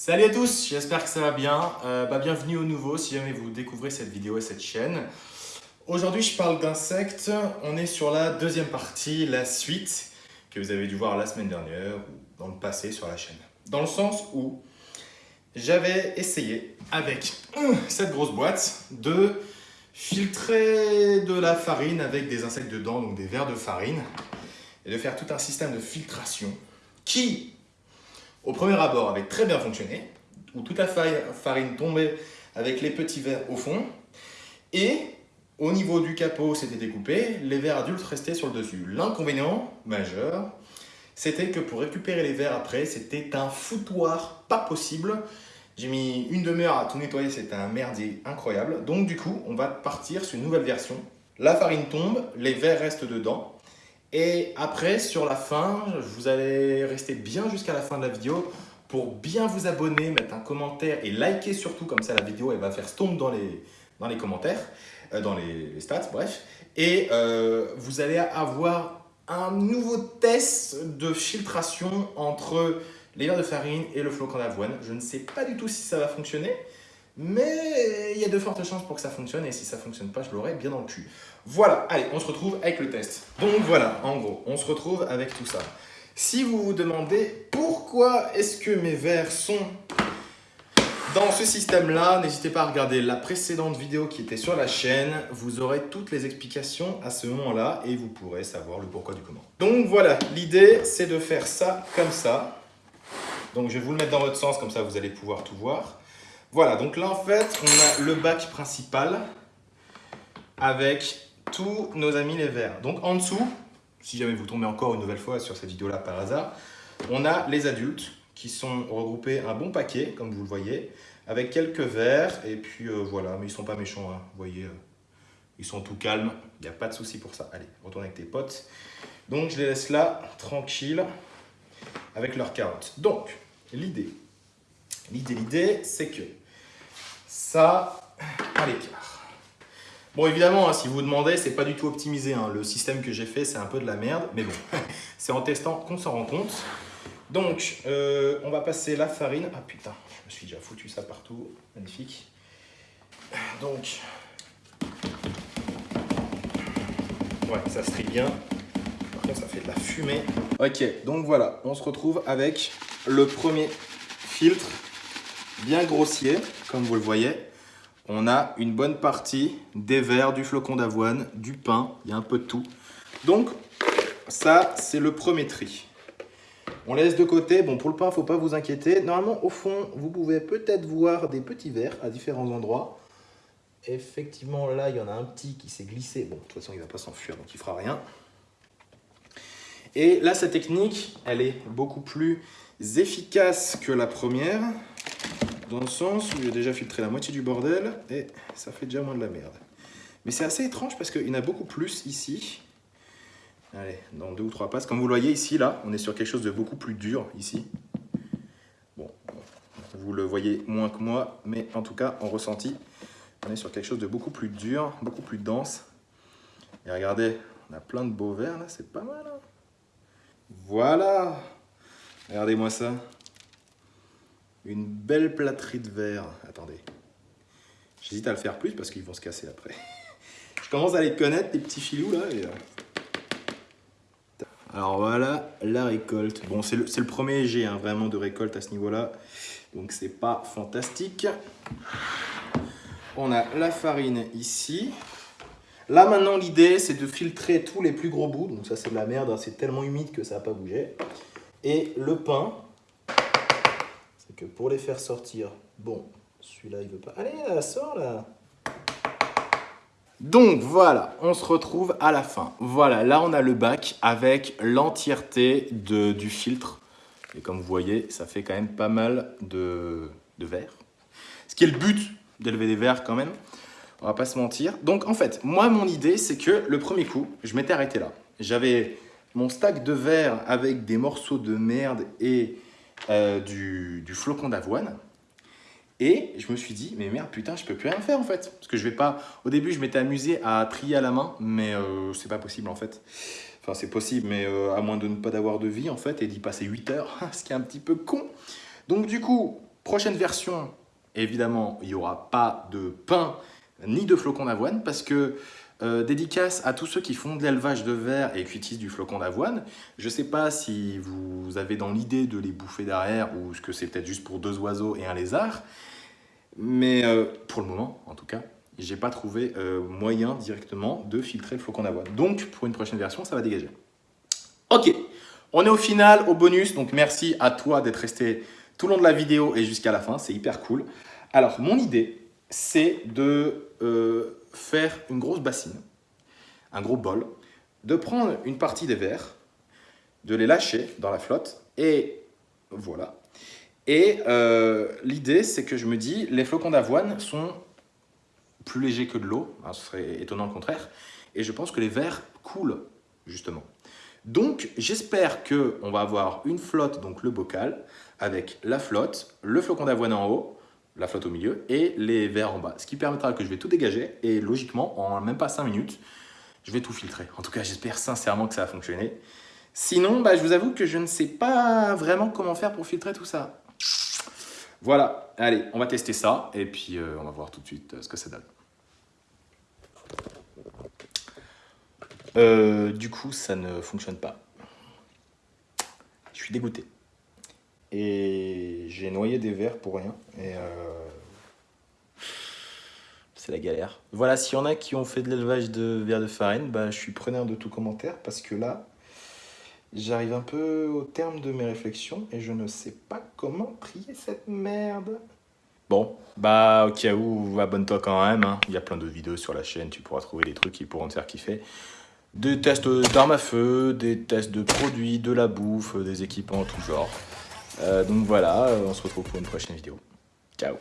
Salut à tous, j'espère que ça va bien. Euh, bah, bienvenue au nouveau si jamais vous découvrez cette vidéo et cette chaîne. Aujourd'hui, je parle d'insectes. On est sur la deuxième partie, la suite, que vous avez dû voir la semaine dernière ou dans le passé sur la chaîne. Dans le sens où j'avais essayé avec cette grosse boîte de filtrer de la farine avec des insectes dedans, donc des verres de farine, et de faire tout un système de filtration qui au premier abord avait très bien fonctionné, où toute la farine tombait avec les petits verres au fond, et au niveau du capot, c'était découpé, les verres adultes restaient sur le dessus. L'inconvénient majeur, c'était que pour récupérer les verres après, c'était un foutoir pas possible. J'ai mis une demi-heure à tout nettoyer, c'était un merdier incroyable. Donc du coup, on va partir sur une nouvelle version. La farine tombe, les verres restent dedans, et après, sur la fin, vous allez rester bien jusqu'à la fin de la vidéo pour bien vous abonner, mettre un commentaire et liker surtout, comme ça la vidéo va faire stomp dans les, dans les commentaires, euh, dans les, stats, bref. Et euh, vous allez avoir un nouveau test de filtration entre les verres de farine et le flocon d'avoine. Je ne sais pas du tout si ça va fonctionner, mais il y a de fortes chances pour que ça fonctionne et si ça ne fonctionne pas, je l'aurai bien dans le cul. Voilà, allez, on se retrouve avec le test. Donc voilà, en gros, on se retrouve avec tout ça. Si vous vous demandez pourquoi est-ce que mes verres sont dans ce système-là, n'hésitez pas à regarder la précédente vidéo qui était sur la chaîne. Vous aurez toutes les explications à ce moment-là et vous pourrez savoir le pourquoi du comment. Donc voilà, l'idée c'est de faire ça comme ça. Donc je vais vous le mettre dans votre sens, comme ça vous allez pouvoir tout voir. Voilà, donc là en fait, on a le bac principal avec tous nos amis les verts. Donc en dessous, si jamais vous tombez encore une nouvelle fois sur cette vidéo-là par hasard, on a les adultes qui sont regroupés un bon paquet, comme vous le voyez, avec quelques verres, et puis euh, voilà, mais ils sont pas méchants, hein. vous voyez, euh, ils sont tout calmes, il n'y a pas de souci pour ça. Allez, retourne avec tes potes. Donc je les laisse là, tranquilles, avec leurs carottes. Donc, l'idée, l'idée, l'idée, c'est que ça à l'écart. Bon, évidemment, hein, si vous vous demandez, c'est pas du tout optimisé. Hein. Le système que j'ai fait, c'est un peu de la merde, mais bon, c'est en testant qu'on s'en rend compte. Donc, euh, on va passer la farine. Ah putain, je me suis déjà foutu ça partout. Magnifique. Donc, ouais, ça se trie bien. Par contre, ça fait de la fumée. Ok, donc voilà, on se retrouve avec le premier filtre bien grossier, comme vous le voyez. On a une bonne partie des verres, du flocon d'avoine, du pain, il y a un peu de tout. Donc, ça, c'est le premier tri. On laisse de côté. Bon, pour le pain, il ne faut pas vous inquiéter. Normalement, au fond, vous pouvez peut-être voir des petits verres à différents endroits. Effectivement, là, il y en a un petit qui s'est glissé. Bon, de toute façon, il ne va pas s'enfuir, donc il ne fera rien. Et là, cette technique, elle est beaucoup plus efficace que la première dans le sens où j'ai déjà filtré la moitié du bordel et ça fait déjà moins de la merde. Mais c'est assez étrange parce qu'il y en a beaucoup plus ici. Allez, dans deux ou trois passes. Comme vous le voyez ici, là, on est sur quelque chose de beaucoup plus dur ici. Bon, vous le voyez moins que moi, mais en tout cas, en ressenti, on est sur quelque chose de beaucoup plus dur, beaucoup plus dense. Et regardez, on a plein de beaux verres là, c'est pas mal. Hein. voilà Regardez-moi ça. Une belle plâterie de verre. Attendez. J'hésite à le faire plus parce qu'ils vont se casser après. Je commence à les connaître, les petits filous là. Euh. Alors voilà, la récolte. Bon, c'est le, premier jet hein, vraiment de récolte à ce niveau-là. Donc c'est pas fantastique. On a la farine ici. Là maintenant l'idée c'est de filtrer tous les plus gros bouts. Donc ça c'est de la merde, hein. c'est tellement humide que ça n'a pas bougé. Et le pain, que pour les faire sortir, bon, celui-là il veut pas. Allez, là, sort là donc voilà, on se retrouve à la fin. Voilà, là on a le bac avec l'entièreté du filtre. Et comme vous voyez, ça fait quand même pas mal de, de verre. Ce qui est le but d'élever des verres quand même. On va pas se mentir. Donc en fait, moi mon idée c'est que le premier coup, je m'étais arrêté là. J'avais mon stack de verre avec des morceaux de merde et euh, du, flocon d'avoine. Et je me suis dit, mais merde, putain, je peux plus rien faire en fait. Parce que je vais pas. Au début, je m'étais amusé à trier à la main, mais euh, c'est pas possible en fait. Enfin, c'est possible, mais euh, à moins de ne pas d'avoir de vie en fait et d'y passer 8 heures, ce qui est un petit peu con. Donc, du coup, Prochaine version, évidemment, il n'y aura pas de pain ni de flocons d'avoine parce que euh, dédicace à tous ceux qui font de l'élevage de verre et qui utilisent du flocon d'avoine. Je ne sais pas si vous avez dans l'idée de les bouffer derrière ou que c'est peut-être juste pour deux oiseaux et un lézard. Mais euh, pour le moment, en tout cas, j'ai pas trouvé euh, moyen directement de filtrer le flocon d'avoine. Donc, pour une prochaine version, ça va dégager. Ok, on est au final, au bonus. Donc, merci à toi d'être resté tout le long de la vidéo et jusqu'à la fin. C'est hyper cool. Alors, mon idée, c'est de euh, faire une grosse bassine, un gros bol, de prendre une partie des verres, de les lâcher dans la flotte et voilà. Et euh, l'idée, c'est que je me dis, les flocons d'avoine sont plus légers que de l'eau, hein, ce serait étonnant le contraire, et je pense que les verres coulent, justement. Donc, j'espère qu'on va avoir une flotte, donc le bocal, avec la flotte, le flocon d'avoine en haut, la flotte au milieu, et les verres en bas. Ce qui permettra que je vais tout dégager, et logiquement, en même pas 5 minutes, je vais tout filtrer. En tout cas, j'espère sincèrement que ça va fonctionner. Sinon, bah, je vous avoue que je ne sais pas vraiment comment faire pour filtrer tout ça. Voilà, allez, on va tester ça, et puis euh, on va voir tout de suite euh, ce que ça donne. Euh, du coup, ça ne fonctionne pas. Je suis dégoûté. Et j'ai noyé des verres pour rien. Et c'est la galère. Voilà, s'il y en a qui ont fait de l'élevage de verres de farine, bah, je suis preneur de tout commentaire parce que là, J'arrive un peu au terme de mes réflexions et je ne sais pas comment trier cette merde. Bon, bah au cas où, abonne-toi quand même. Hein. Il y a plein de vidéos sur la chaîne, tu pourras trouver des trucs qui pourront te faire kiffer. Des tests d'armes à feu, des tests de produits, de la bouffe, des équipements en tout genre. Euh, donc voilà, on se retrouve pour une prochaine vidéo. Ciao